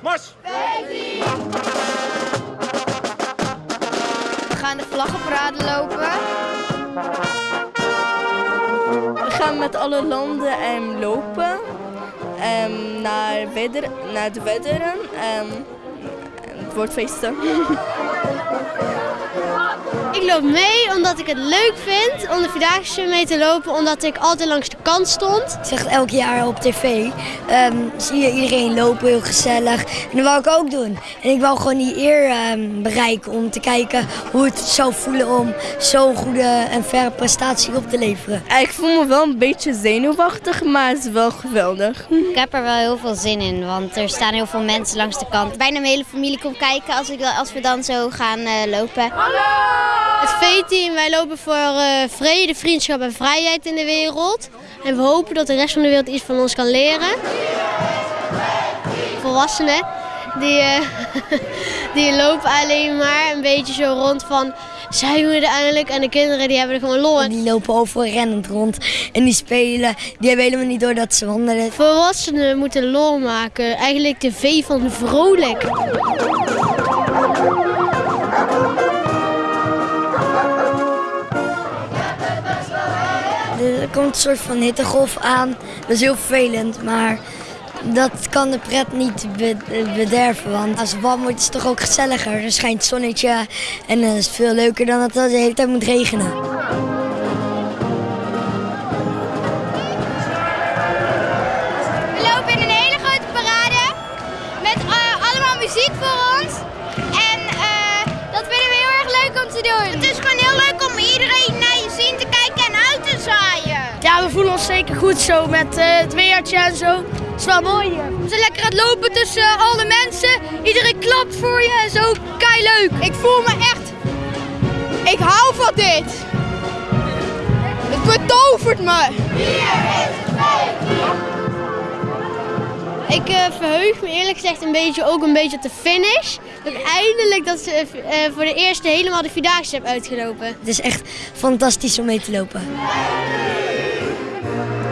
Mars! We gaan de vlaggenparade lopen. We gaan met alle landen um, lopen ehm, naar, naar de wedderen. Ehm, en het wordt feesten. Ik loop mee omdat ik het leuk vind om de Vierdaagse mee te lopen, omdat ik altijd langs de kant stond. Ik zeg het elk jaar op tv. Um, zie je iedereen lopen, heel gezellig. En dat wou ik ook doen. En ik wou gewoon die eer um, bereiken om te kijken hoe het zou voelen om zo'n goede en verre prestatie op te leveren. Ik voel me wel een beetje zenuwachtig, maar het is wel geweldig. Ik heb er wel heel veel zin in, want er staan heel veel mensen langs de kant. Bijna mijn hele familie komt kijken als, ik, als we dan zo gaan uh, lopen. Hallo! Het V-team, wij lopen voor uh, vrede, vriendschap en vrijheid in de wereld. En we hopen dat de rest van de wereld iets van ons kan leren. Volwassenen, die, uh, die lopen alleen maar een beetje zo rond van... Zijn we er eindelijk? En de kinderen die hebben er gewoon lol. Die lopen overal rennend rond en die spelen. Die hebben helemaal niet door dat ze wandelen. Volwassenen moeten lol maken. Eigenlijk de V van vrolijk. Er komt een soort van hittegolf aan. Dat is heel vervelend, maar dat kan de pret niet bederven. Want als warm wordt is het toch ook gezelliger. Er schijnt zonnetje en dat is veel leuker dan dat het de hele tijd moet regenen. We lopen in een hele grote parade met uh, allemaal muziek voor ons. En uh, dat vinden we heel erg leuk om te doen. Het is gewoon heel leuk om iedereen Zeker goed zo met uh, het weertje en zo. Het is wel mooi hier. We zijn lekker aan het lopen tussen alle mensen. Iedereen klapt voor je en zo. Kei leuk. Ik voel me echt... Ik hou van dit. Het betovert me. Ik uh, verheug me eerlijk gezegd een beetje ook een beetje op de finish. Dat eindelijk dat ze uh, voor de eerste helemaal de Vierdaagse heb uitgelopen. Het is echt fantastisch om mee te lopen. Thank you.